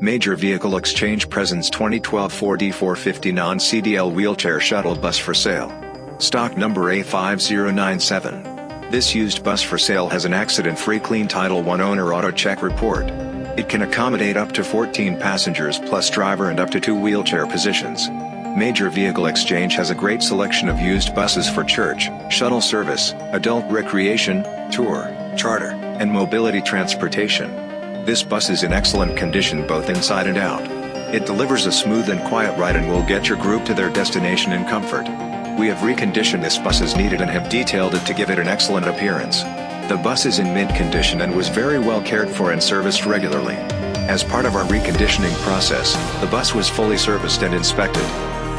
Major Vehicle Exchange presents 2012 Ford E450 non-CDL wheelchair shuttle bus for sale. Stock number A5097. This used bus for sale has an accident-free clean Title I owner auto check report. It can accommodate up to 14 passengers plus driver and up to two wheelchair positions. Major Vehicle Exchange has a great selection of used buses for church, shuttle service, adult recreation, tour, charter, and mobility transportation. This bus is in excellent condition both inside and out. It delivers a smooth and quiet ride and will get your group to their destination in comfort. We have reconditioned this bus as needed and have detailed it to give it an excellent appearance. The bus is in mint condition and was very well cared for and serviced regularly. As part of our reconditioning process, the bus was fully serviced and inspected.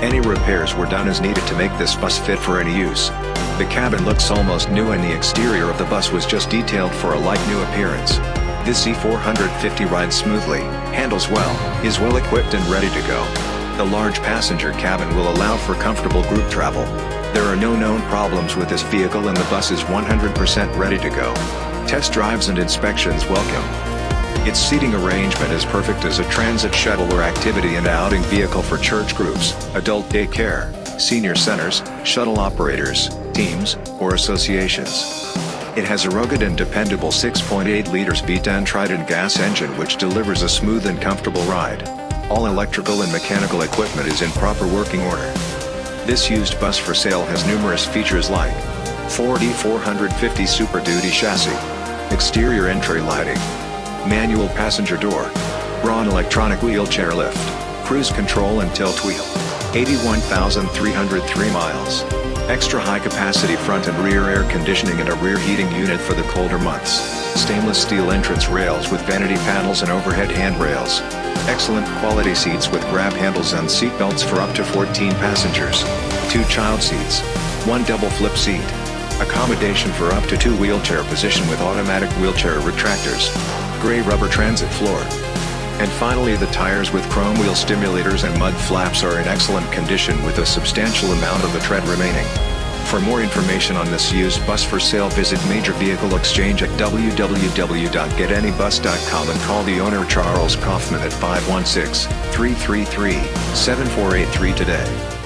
Any repairs were done as needed to make this bus fit for any use. The cabin looks almost new and the exterior of the bus was just detailed for a like new appearance. This E450 rides smoothly, handles well, is well equipped and ready to go. The large passenger cabin will allow for comfortable group travel. There are no known problems with this vehicle and the bus is 100% ready to go. Test drives and inspections welcome. Its seating arrangement is perfect as a transit shuttle or activity and outing vehicle for church groups, adult daycare, senior centers, shuttle operators, teams, or associations. It has a rugged and dependable 6.8 liters V10 Triton gas engine which delivers a smooth and comfortable ride. All electrical and mechanical equipment is in proper working order. This used bus for sale has numerous features like Ford E450 Super Duty chassis, exterior entry lighting, manual passenger door, Braun electronic wheelchair lift, cruise control and tilt wheel, 81,303 miles. Extra high capacity front and rear air conditioning and a rear heating unit for the colder months. Stainless steel entrance rails with vanity panels and overhead handrails. Excellent quality seats with grab handles and seat belts for up to 14 passengers. Two child seats. One double flip seat. Accommodation for up to two wheelchair position with automatic wheelchair retractors. Gray rubber transit floor. And finally the tires with chrome wheel simulators and mud flaps are in excellent condition with a substantial amount of the tread remaining. For more information on this used bus for sale visit Major Vehicle Exchange at www.getanybus.com and call the owner Charles Kaufman at 516-333-7483 today.